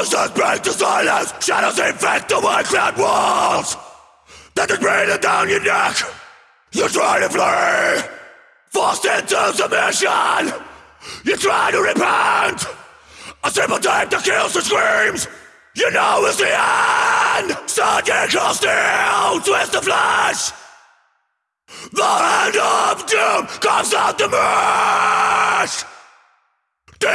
Voices break the silence, shadows infect the white clad walls. That is breathing down your neck. You try to flee, forced into submission. You try to repent. A simple tape that kills the screams. You know it's the end. Surgical steel, twist the flesh. The hand of doom comes out the mesh. D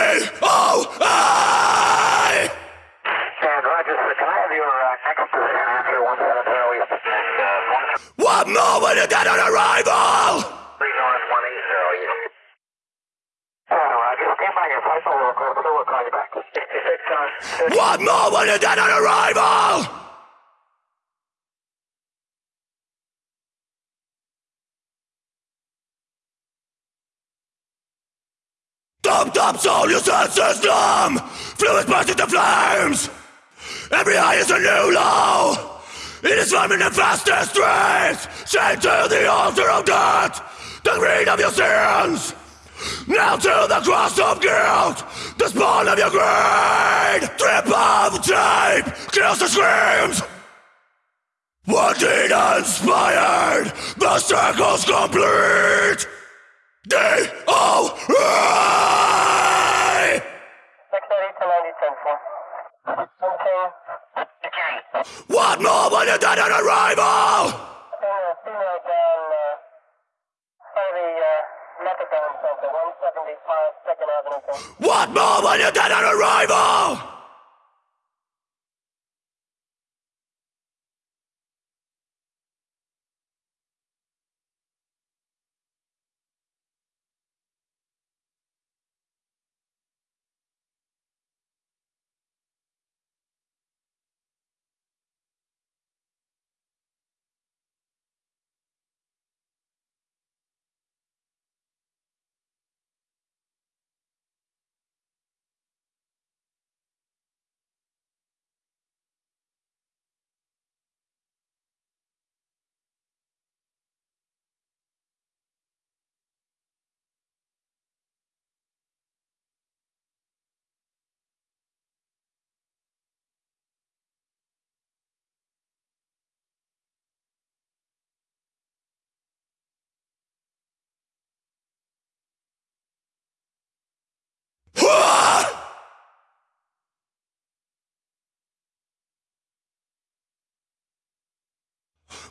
you back. 66 on arrival. One moment then on arrival. Dumped up senses numb. Fluid burst the flames. Every high is a new low. It is swimming the fastest streets. Chained to the altar of death. The greed of your sins. Now to the cross of guilt. The spawn of your greed. Trip of tape. Kills the screams. Deed inspired. The circle's complete. Okay. One moment and then an arrival. What female down, uh, by the, uh,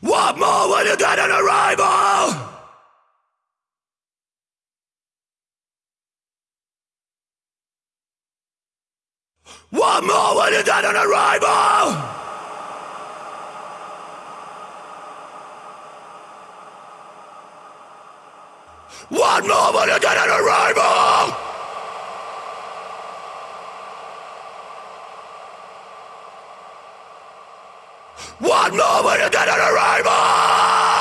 methadone more 175 Second you get an arrival. One moment and then an arrival. One moment and then an arrival. Then. One then an arrival.